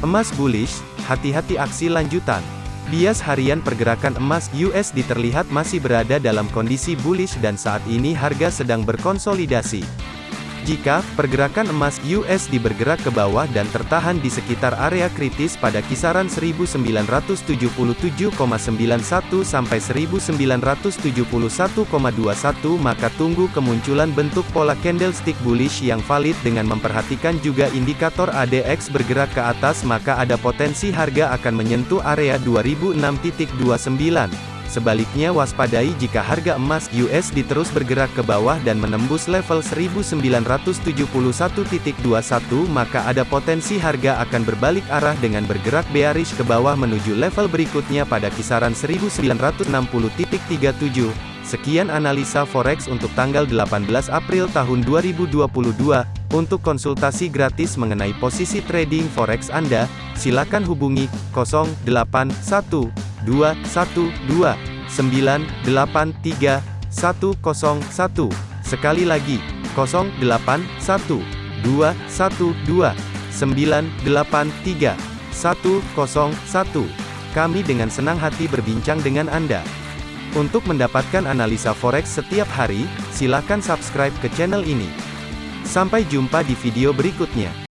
Emas bullish, hati-hati aksi lanjutan. Bias harian pergerakan emas USD terlihat masih berada dalam kondisi bullish dan saat ini harga sedang berkonsolidasi. Jika pergerakan emas USD bergerak ke bawah dan tertahan di sekitar area kritis pada kisaran 1977,91 sampai 1971,21 maka tunggu kemunculan bentuk pola candlestick bullish yang valid dengan memperhatikan juga indikator ADX bergerak ke atas maka ada potensi harga akan menyentuh area 2006.29. Sebaliknya waspadai jika harga emas USD terus bergerak ke bawah dan menembus level 1971.21 maka ada potensi harga akan berbalik arah dengan bergerak bearish ke bawah menuju level berikutnya pada kisaran 1960.37. Sekian analisa forex untuk tanggal 18 April tahun 2022. Untuk konsultasi gratis mengenai posisi trading forex Anda, silakan hubungi 081212 983 101. Sekali lagi, 081212 983 101. Kami dengan senang hati berbincang dengan Anda. Untuk mendapatkan analisa forex setiap hari, silakan subscribe ke channel ini. Sampai jumpa di video berikutnya.